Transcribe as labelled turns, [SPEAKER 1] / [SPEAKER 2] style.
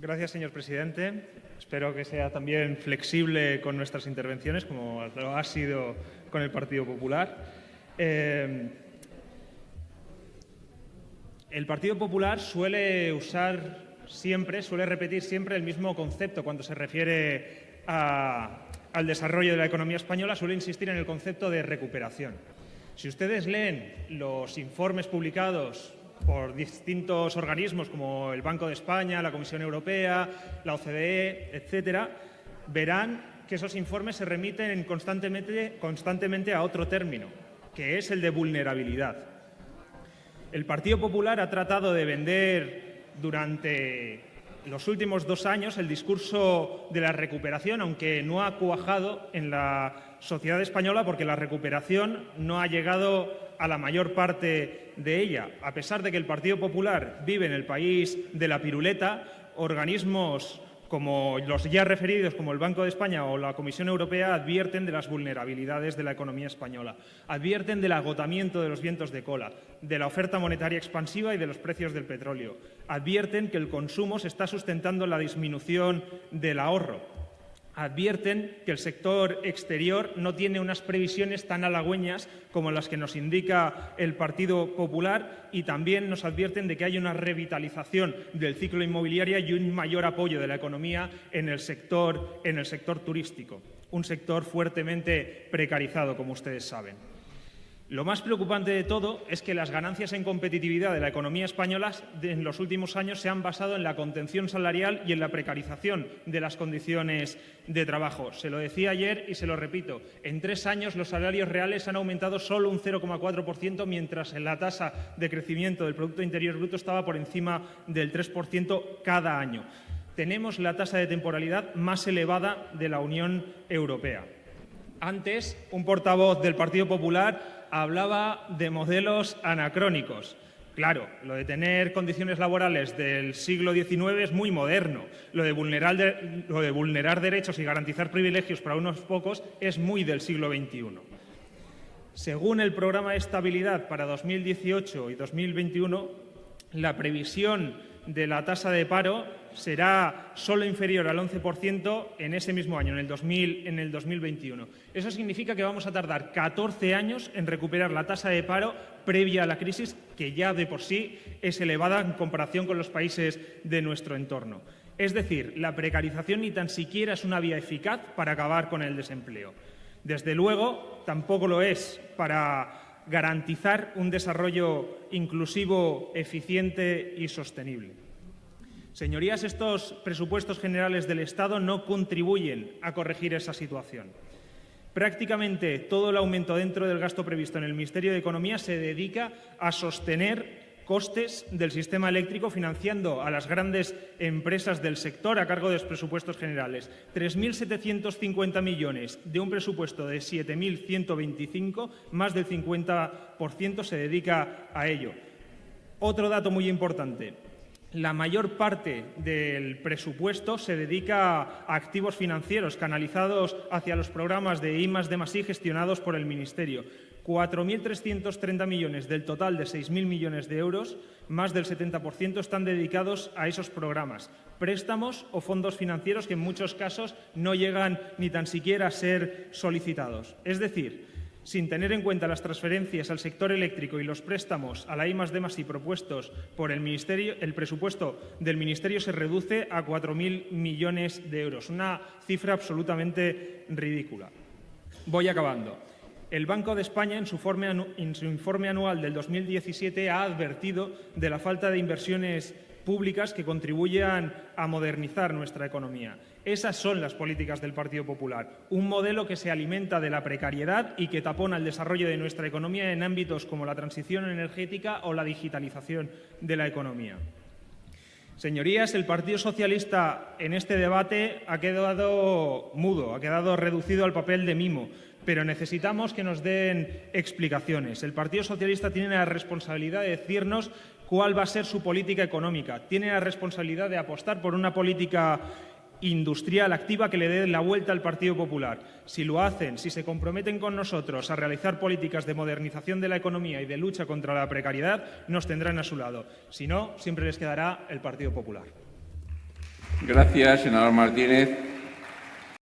[SPEAKER 1] Gracias, señor presidente. Espero que sea también flexible con nuestras intervenciones, como lo ha sido con el Partido Popular. Eh, el Partido Popular suele usar siempre, suele repetir siempre el mismo concepto cuando se refiere al desarrollo de la economía española, suele insistir en el concepto de recuperación. Si ustedes leen los informes publicados por distintos organismos como el Banco de España, la Comisión Europea, la OCDE, etcétera, verán que esos informes se remiten constantemente, constantemente a otro término, que es el de vulnerabilidad. El Partido Popular ha tratado de vender durante los últimos dos años el discurso de la recuperación, aunque no ha cuajado en la sociedad española porque la recuperación no ha llegado a la mayor parte de ella. A pesar de que el Partido Popular vive en el país de la piruleta, organismos como los ya referidos, como el Banco de España o la Comisión Europea, advierten de las vulnerabilidades de la economía española, advierten del agotamiento de los vientos de cola, de la oferta monetaria expansiva y de los precios del petróleo, advierten que el consumo se está sustentando en la disminución del ahorro, advierten que el sector exterior no tiene unas previsiones tan halagüeñas como las que nos indica el Partido Popular y también nos advierten de que hay una revitalización del ciclo inmobiliario y un mayor apoyo de la economía en el sector, en el sector turístico, un sector fuertemente precarizado, como ustedes saben. Lo más preocupante de todo es que las ganancias en competitividad de la economía española en los últimos años se han basado en la contención salarial y en la precarización de las condiciones de trabajo. Se lo decía ayer y se lo repito. En tres años los salarios reales han aumentado solo un 0,4%, mientras la tasa de crecimiento del Producto Interior Bruto estaba por encima del 3% cada año. Tenemos la tasa de temporalidad más elevada de la Unión Europea. Antes, un portavoz del Partido Popular hablaba de modelos anacrónicos. Claro, lo de tener condiciones laborales del siglo XIX es muy moderno. Lo de, vulnerar lo de vulnerar derechos y garantizar privilegios para unos pocos es muy del siglo XXI. Según el programa de estabilidad para 2018 y 2021, la previsión de la tasa de paro será solo inferior al 11% en ese mismo año, en el, 2000, en el 2021. Eso significa que vamos a tardar 14 años en recuperar la tasa de paro previa a la crisis, que ya de por sí es elevada en comparación con los países de nuestro entorno. Es decir, la precarización ni tan siquiera es una vía eficaz para acabar con el desempleo. Desde luego, tampoco lo es para garantizar un desarrollo inclusivo, eficiente y sostenible. Señorías, estos presupuestos generales del Estado no contribuyen a corregir esa situación. Prácticamente todo el aumento dentro del gasto previsto en el Ministerio de Economía se dedica a sostener costes del sistema eléctrico financiando a las grandes empresas del sector a cargo de los presupuestos generales. 3.750 millones de un presupuesto de 7.125, más del 50% se dedica a ello. Otro dato muy importante. La mayor parte del presupuesto se dedica a activos financieros canalizados hacia los programas de I más I gestionados por el Ministerio. 4.330 millones del total de 6.000 millones de euros, más del 70% están dedicados a esos programas. Préstamos o fondos financieros que en muchos casos no llegan ni tan siquiera a ser solicitados. Es decir, sin tener en cuenta las transferencias al sector eléctrico y los préstamos a la I D y propuestos por el Ministerio, el presupuesto del Ministerio se reduce a 4.000 millones de euros, una cifra absolutamente ridícula. Voy acabando. El Banco de España, en su, informe anual del 2017, ha advertido de la falta de inversiones públicas que contribuyan a modernizar nuestra economía. Esas son las políticas del Partido Popular, un modelo que se alimenta de la precariedad y que tapona el desarrollo de nuestra economía en ámbitos como la transición energética o la digitalización de la economía. Señorías, el Partido Socialista en este debate ha quedado mudo, ha quedado reducido al papel de mimo pero necesitamos que nos den explicaciones. El Partido Socialista tiene la responsabilidad de decirnos cuál va a ser su política económica. Tiene la responsabilidad de apostar por una política industrial activa que le dé la vuelta al Partido Popular. Si lo hacen, si se comprometen con nosotros a realizar políticas de modernización de la economía y de lucha contra la precariedad, nos tendrán a su lado. Si no, siempre les quedará el Partido Popular.
[SPEAKER 2] Gracias, senador Martínez.